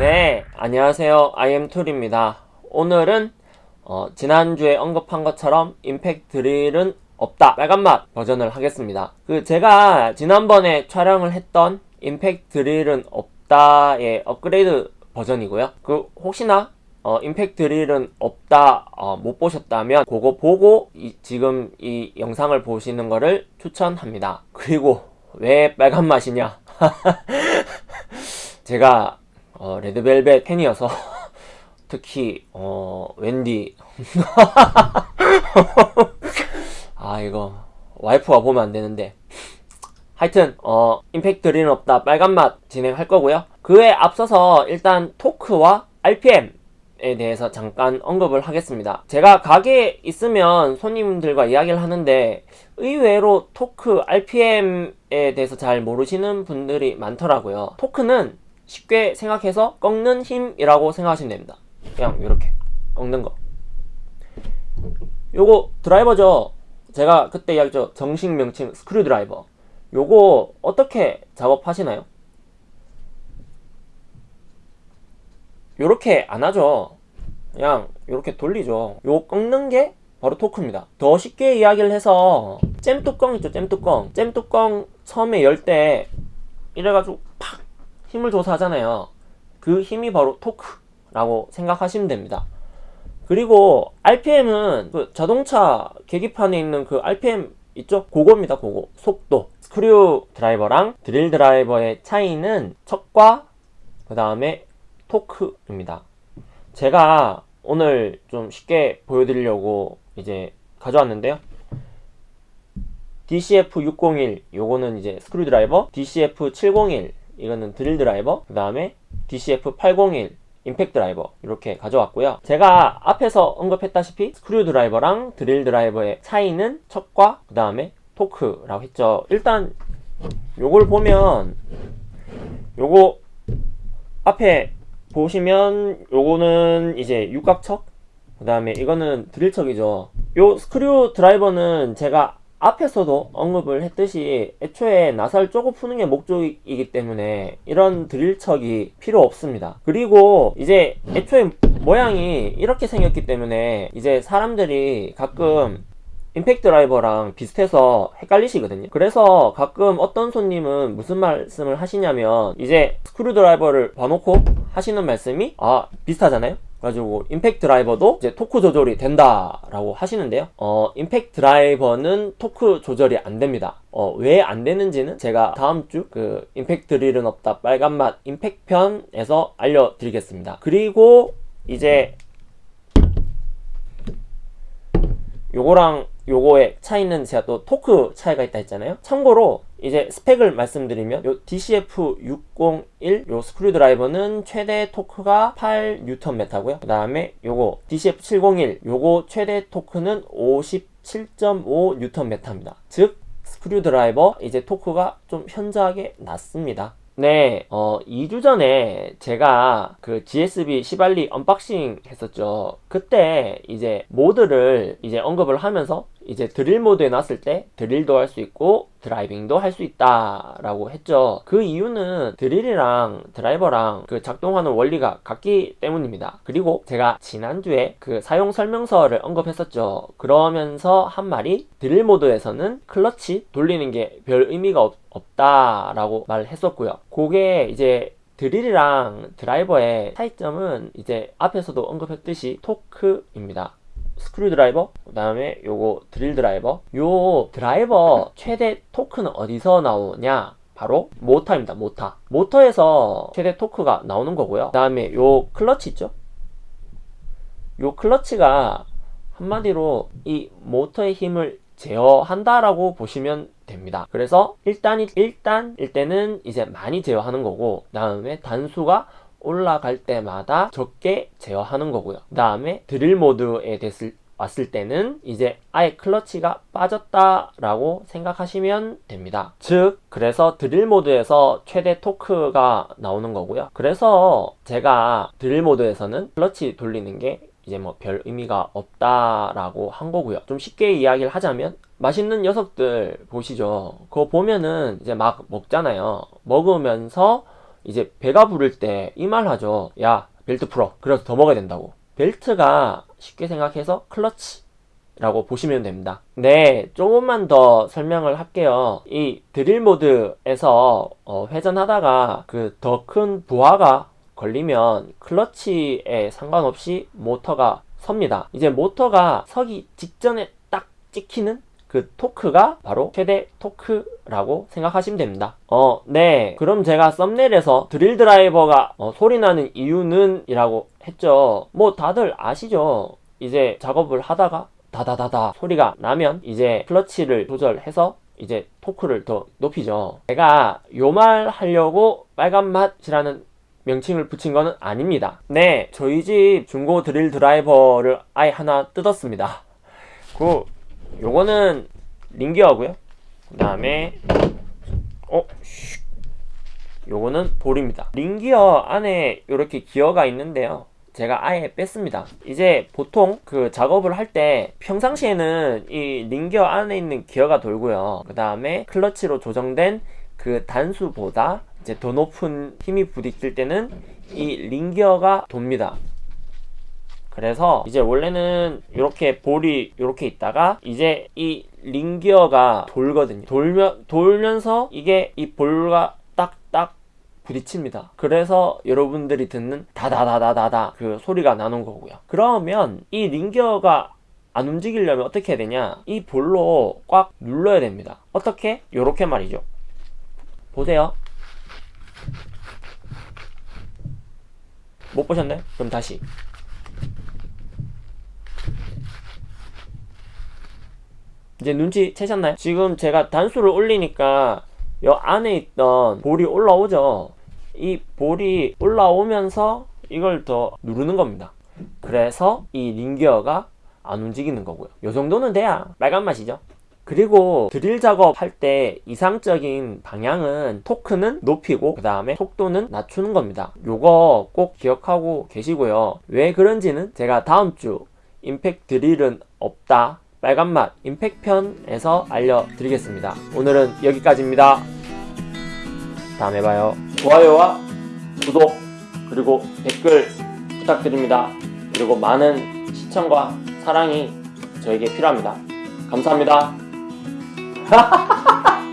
네, 안녕하세요. IM툴입니다. 오늘은 어, 지난주에 언급한 것처럼 임팩트 드릴은 없다. 빨간맛 버전을 하겠습니다. 그 제가 지난번에 촬영을 했던 임팩트 드릴은 없다의 업그레이드 버전이고요. 그 혹시나 어, 임팩트 드릴은 없다 어, 못 보셨다면 그거 보고 이- 지금 이 영상을 보시는 거를 추천합니다. 그리고 왜 빨간 맛이냐? 제가 어, 레드벨벳 팬이어서 특히 어, 웬디. 아 이거 와이프가 보면 안 되는데. 하여튼 어 임팩트 드릴은 없다. 빨간맛 진행할 거고요. 그에 앞서서 일단 토크와 RPM에 대해서 잠깐 언급을 하겠습니다. 제가 가게에 있으면 손님들과 이야기를 하는데 의외로 토크 RPM에 대해서 잘 모르시는 분들이 많더라고요. 토크는 쉽게 생각해서 꺾는 힘이라고 생각하시면 됩니다. 그냥 이렇게 꺾는 거. 요거 드라이버죠? 제가 그때 이야기했죠? 정식 명칭 스크류 드라이버. 요거 어떻게 작업하시나요? 요렇게 안 하죠. 그냥 요렇게 돌리죠. 요 꺾는 게 바로 토크입니다. 더 쉽게 이야기를 해서 잼 뚜껑 있죠? 잼 뚜껑. 잼 뚜껑 처음에 열 때 이래가지고 팍 힘을 줘서 하잖아요 그 힘이 바로 토크라고 생각하시면 됩니다 그리고 RPM은 그 자동차 계기판에 있는 그 RPM 있죠? 그거입니다. 그거. 속도. 스크류 드라이버랑 드릴 드라이버의 차이는 척과 그 다음에 토크입니다. 제가 오늘 좀 쉽게 보여드리려고 이제 가져왔는데요. DCF601 요거는 이제 스크류 드라이버, DCF701 이거는 드릴 드라이버, 그 다음에 DCF801 임팩트 드라이버 이렇게 가져왔고요. 제가 앞에서 언급했다시피 스크류 드라이버랑 드릴 드라이버의 차이는 척과 그 다음에 토크라고 했죠. 일단 요걸 보면 요거 앞에 보시면 요거는 이제 육각척 그 다음에 이거는 드릴척이죠. 요 스크류 드라이버는 제가 앞에서도 언급을 했듯이 애초에 나사를 쪼고 푸는 게 목적이기 때문에 이런 드릴척이 필요 없습니다. 그리고 이제 애초에 모양이 이렇게 생겼기 때문에 이제 사람들이 가끔 임팩트 드라이버랑 비슷해서 헷갈리시거든요. 그래서 가끔 어떤 손님은 무슨 말씀을 하시냐면 이제 스크류 드라이버를 봐놓고 하시는 말씀이 아 비슷하잖아요 가지고 임팩트 드라이버도 이제 토크 조절이 된다라고 하시는데요. 어, 임팩트 드라이버는 토크 조절이 안 됩니다. 어, 왜 안 되는지는 제가 다음 주 그 임팩트 드릴은 없다 빨간맛 임팩트 편에서 알려드리겠습니다. 그리고 이제 요거랑 요거의 차이는 제가 또 토크 차이가 있다 했잖아요. 참고로 이제 스펙을 말씀드리면 요 DCF601 요 스크류 드라이버는 최대 토크가 8Nm고요. 그 다음에 요거 DCF701 요거 최대 토크는 57.5Nm입니다. 즉 스크류 드라이버 이제 토크가 좀 현저하게 낮습니다. 네, 어, 2주 전에 제가 그 GSB 시발리 unboxing 했었죠. 그때 이제 모드를 이제 언급을 하면서 이제 드릴 모드에 놨을 때 드릴도 할 수 있고 driving도 할 수 있다 라고 했죠. 그 이유는 드릴이랑 드라이버랑 그 작동하는 원리가 같기 때문입니다. 그리고 제가 지난주에 그 사용 설명서를 언급했었죠. 그러면서 한 말이 드릴 모드에서는 클러치 돌리는 게 별 의미가 없, 없다 라고 말을 했었고요. 그게 이제 드릴이랑 드라이버의 차이점은 이제 앞에서도 언급했듯이 토크입니다 스크류 드라이버 그 다음에 요거 드릴 드라이버. 요 드라이버 최대 토크는 어디서 나오냐? 바로 모터입니다 모터. 모터에서 최대 토크가 나오는 거고요. 그 다음에 요 클러치 있죠? 요 클러치가 한마디로 이 모터의 힘을 제어한다라고 보시면 됩니다. 그래서 일단 일단 일 때는 이제 많이 제어하는 거고 다음에 단수가 올라갈 때마다 적게 제어하는 거고요. 그 다음에 드릴 모드에 됐을 왔을 때는 이제 아예 클러치가 빠졌다라고 생각하시면 됩니다. 즉 그래서 드릴 모드에서 최대 토크가 나오는 거고요. 그래서 제가 드릴 모드에서는 클러치 돌리는 게 이제 뭐 별 의미가 없다라고 한 거고요. 좀 쉽게 이야기를 하자면 맛있는 녀석들 보시죠. 그거 보면은 이제 막 먹잖아요. 먹으면서 이제 배가 부를 때 이 말 하죠. 야, 벨트 풀어. 그래서 더 먹어야 된다고. 벨트가 쉽게 생각해서 클러치 라고 보시면 됩니다. 네, 조금만 더 설명을 할게요. 이 드릴 모드에서 어, 회전하다가 그 더 큰 부하가 걸리면 클러치에 상관없이 모터가 섭니다. 이제 모터가 서기 직전에 딱 찍히는 그 토크가 바로 최대 토크라고 생각하시면 됩니다. 어, 네. 그럼 제가 썸네일에서 드릴 드라이버가 어, 소리 나는 이유는 이라고 했죠. 뭐 다들 아시죠? 이제 작업을 하다가 다다다다 소리가 나면 이제 클러치를 조절해서 이제 토크를 더 높이죠. 제가 요 말 하려고 빨간 맛이라는 명칭을 붙인 거는 아닙니다. 네, 저희 집 중고 드릴 드라이버를 아예 하나 뜯었습니다. 그 요거는 링기어고요. 그 다음에 어, 슉. 요거는 볼입니다. 링기어 안에 이렇게 기어가 있는데요. 제가 아예 뺐습니다. 이제 보통 그 작업을 할 때 평상시에는 이 링기어 안에 있는 기어가 돌고요. 그 다음에 클러치로 조정된 그 단수보다 이제 더 높은 힘이 부딪힐 때는 이 링기어가 돕니다. 그래서 이제 원래는 이렇게 볼이 이렇게 있다가 이제 이 링기어가 돌거든요. 돌며 돌면서 이게 이 볼과 딱딱 부딪힙니다. 그래서 여러분들이 듣는 다다다다다다 그 소리가 나는 거고요. 그러면 이 링기어가 안 움직이려면 어떻게 해야 되냐? 이 볼로 꽉 눌러야 됩니다. 어떻게? 요렇게 말이죠. 보세요. 못 보셨나요? 그럼 다시. 이제 눈치 채셨나요? 지금 제가 단수를 올리니까 요 안에 있던 볼이 올라오죠. 이 볼이 올라오면서 이걸 더 누르는 겁니다. 그래서 이 링기어가 안 움직이는 거고요. 요 정도는 돼야 빨간 맛이죠. 그리고 드릴 작업할 때 이상적인 방향은 토크는 높이고 그 다음에 속도는 낮추는 겁니다. 요거 꼭 기억하고 계시고요. 왜 그런지는 제가 다음 주 임팩트 드릴은 없다 빨간맛 임팩편에서 알려드리겠습니다. 오늘은 여기까지입니다. 다음에 봐요. 좋아요와 구독 그리고 댓글 부탁드립니다. 그리고 많은 시청과 사랑이 저에게 필요합니다. 감사합니다.